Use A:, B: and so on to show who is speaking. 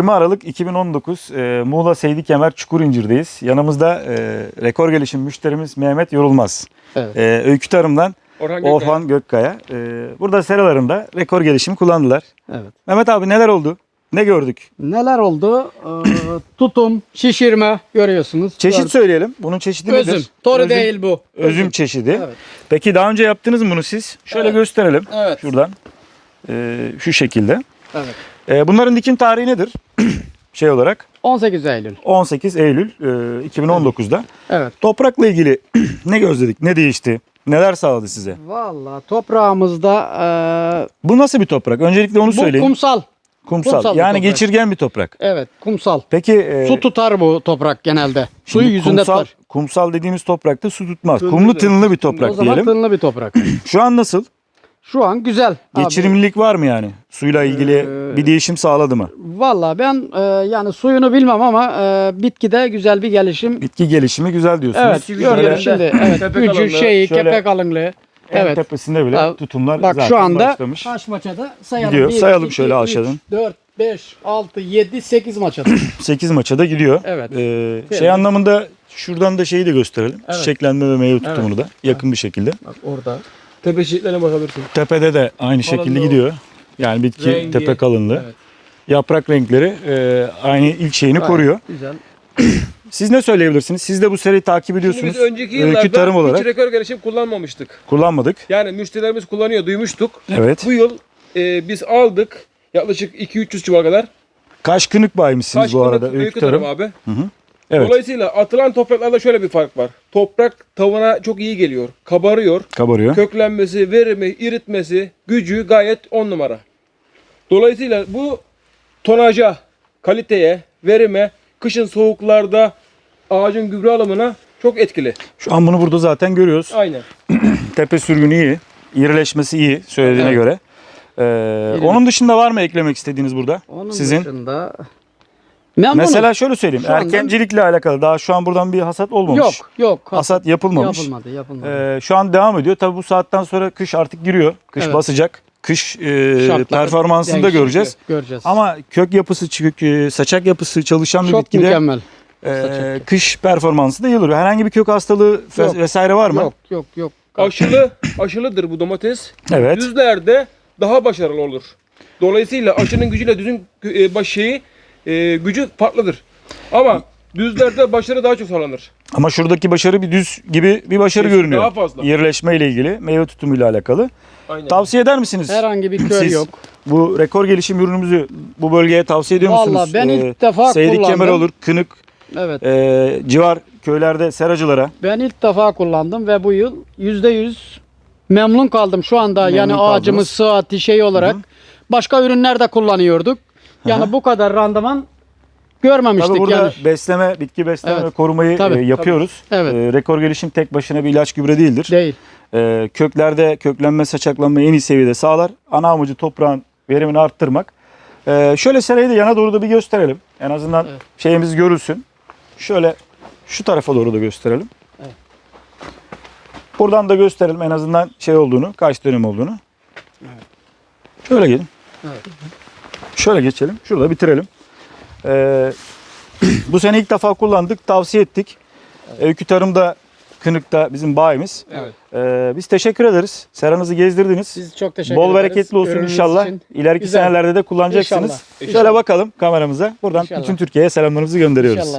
A: 20 Aralık 2019 e, Muğla Seydi Kemer Çukurincir'deyiz. Yanımızda e, rekor gelişim müşterimiz Mehmet Yorulmaz.
B: Evet.
A: E, Öykü Tarım'dan
C: Orhan Gökay.
A: Orhan Gökkaya. E, burada seralarında rekor gelişim kullandılar.
B: Evet.
A: Mehmet abi neler oldu? Ne gördük?
B: Neler oldu? Ee, tutum, şişirme görüyorsunuz.
A: Çeşit
B: Gör-
A: söyleyelim. Bunun çeşidi nedir?
B: Özüm. Toru
A: Özüm-
B: değil bu.
A: Özüm çeşidi.
B: Evet.
A: Peki daha önce yaptınız mı bunu siz? Şöyle
B: Evet.
A: gösterelim.
B: Evet.
A: Şuradan. E, şu şekilde.
B: Evet.
A: E, bunların dikim tarihi nedir? şey olarak
B: 18 Eylül.
A: 18 Eylül e, 2019'da.
B: Evet.
A: Toprakla ilgili ne gözledik? Ne değişti? Neler sağladı size?
B: Vallahi toprağımızda
A: Bu nasıl bir toprak? Öncelikle onu
B: e, bu
A: söyleyeyim.
B: kumsal.
A: kumsal.
B: kumsal bir
A: yani
B: toprak.
A: geçirgen bir toprak.
B: Evet, kumsal.
A: Peki e,
B: Su tutar bu toprak genelde. Suyu yüzünde
A: kumsal,
B: tutar.
A: kumsal dediğimiz toprakta su tutmaz.
C: Tınlı
A: Kumlu tınlı bir
B: O
A: toprak
B: zaman
A: diyelim.
B: tınlı bir toprak.
A: Şu an nasıl?
B: Şu an güzel. abi.
A: Geçirimlilik var mı yani? Suyla ilgili
B: Ee,
A: bir değişim sağladı mı?
B: Vallahi ben e, yani suyunu bilmem ama e, bitkide güzel bir gelişim.
A: Bitki gelişimi güzel diyorsunuz.
B: Evet,
C: Şöyle-
B: gördüm şimdi. Evet, gücü,
C: alınlığı,
B: şeyi,
A: şöyle-
B: kepek alınlığı.
A: En
B: Evet.
A: tepesinde bile
B: Bak-
A: tutumlar
B: Bak
A: zaten
B: şu anda
A: başlamış.
B: kaç maçada sayalım.
A: Gidiyor.
B: Bir,
A: Sayalım
B: iki,
A: şöyle aşağıdan.
B: 4, 5, 6, 7, 8 maçada.
A: 8 maça da gidiyor.
B: Evet.
A: Ee, şey
B: Evet.
A: anlamında şuradan da şeyi de gösterelim.
B: Evet.
A: Çiçeklenme ve meyve tutumunu da yakın bir şekilde.
B: Bak orada.
C: Tepe çiçeklerine bakabilirsin.
A: Tepede de aynı şekilde
C: Kalınlığı
A: gidiyor. Yani bitki
C: Rengi.
A: tepe kalınlığı.
B: Evet.
A: Yaprak renkleri e, aynı ilk şeyini
B: Gayet
A: koruyor.
B: Güzel.
A: Siz ne söyleyebilirsiniz? Siz de bu seriyi takip
C: Şimdi
A: ediyorsunuz.
C: biz önceki yıllarda
A: tarım olarak
C: hiç rekor gelişim kullanmamıştık.
A: kullanmadık.
C: Yani müşterilerimiz kullanıyor, duymuştuk.
A: Evet.
C: Bu yıl e, biz aldık yaklaşık 2-300 çuval kadar.
A: Kaş kınık baymışsınız
C: Kaç
A: bu arada. Öykü tarım.
C: abi.
A: Evet.
C: Dolayısıyla atılan topraklarda şöyle bir fark var. Toprak tavana çok iyi geliyor. Kabarıyor.
A: Kabarıyor.
C: Köklenmesi, verimi, iritmesi, gücü gayet on numara. Dolayısıyla bu tonaja, kaliteye, verime, kışın soğuklarda ağacın gübre alımına çok etkili.
A: Şu an bunu burada zaten görüyoruz.
C: Aynen.
A: Tepe sürgünü iyi. İrileşmesi iyi söylediğine
C: Evet.
A: göre. Ee, onun dışında var mı eklemek istediğiniz burada?
B: Onun
A: Sizin?
B: dışında memnunum.
A: Mesela şöyle söyleyeyim.
B: Şu anda-
A: erkencilikle alakalı daha şu an buradan bir hasat olmamış.
B: yok, yok.
A: Hasat yapılmamış.
B: Yapılmadı, yapılmadı.
A: Ee, şu an devam ediyor. Tabii bu saatten sonra kış artık giriyor. Kış
B: Evet.
A: basacak. Kış e, performansını da göreceğiz.
B: Göreceğiz.
A: Ama kök yapısı, kök, e, saçak yapısı çalışan bir
B: çok
A: bitkide
B: mükemmel.
A: e, kış performansı da iyi olur. Herhangi bir kök hastalığı
B: Yok.
A: vesaire var mı?
B: Yok, yok, yok.
C: Aşılı, aşılıdır bu domates.
A: Evet.
C: Düzlerde daha başarılı olur. Dolayısıyla aşının gücüyle düzün e, baş şeyi e, gücü farklıdır. Ama düzlerde başarı daha çok sağlanır.
A: Ama şuradaki başarı bir düz gibi bir başarı
C: Kesin,
A: görünüyor.
C: daha fazla.
A: Yerleşme ile ilgili, meyve tutumuyla alakalı.
C: Aynen.
A: Tavsiye eder misiniz?
B: Herhangi bir kör
A: Siz
B: yok.
A: Bu rekor gelişim ürünümüzü bu bölgeye tavsiye ediyor musunuz?
B: Vallahi ben
A: Ee,
B: ilk defa
A: Seydik
B: kullandım.
A: Kemer olur, Kınık,
B: Evet.
A: e, civar köylerde seracılara.
B: Ben ilk defa kullandım ve bu yıl %100 memnun kaldım şu anda.
A: Memnun
B: yani
A: kaldınız.
B: ağacımız sıhhati şey olarak. Başka ürünler de kullanıyorduk. Yani bu kadar randıman görmemiştik
A: Tabii burada
B: yani.
A: besleme, bitki besleme
B: Evet.
A: ve korumayı
B: Tabii,
A: e, yapıyoruz.
B: Evet.
A: E, rekor gelişim tek başına bir ilaç gübre değildir.
B: Değil.
A: E, köklerde köklenme, saçaklanma en iyi seviyede sağlar. Ana amacı toprağın verimini arttırmak. E, şöyle serayı da yana doğru da bir gösterelim. En azından
B: Evet.
A: şeyimiz görülsün. Şöyle şu tarafa doğru da gösterelim.
B: Evet.
A: Buradan da gösterelim en azından şey olduğunu, kaç dönüm olduğunu. Şöyle gelin.
B: Evet.
A: Şöyle geçelim. Şurada bitirelim. Ee, bu sene ilk defa kullandık, tavsiye ettik. Öykü Tarım'da Kınık'ta bizim bayimiz.
C: Evet.
A: Ee, biz teşekkür ederiz. Seranızı gezdirdiniz.
B: Biz çok teşekkür
A: Bol
B: ederiz.
A: bereketli olsun
B: Ürününüz
A: inşallah.
B: için.
A: İleriki
B: Güzel.
A: senelerde de kullanacaksınız.
B: İnşallah.
A: Şöyle
B: İnşallah.
A: bakalım kameramıza. Buradan
B: İnşallah.
A: bütün Türkiye'ye selamlarımızı gönderiyoruz.
B: İnşallah.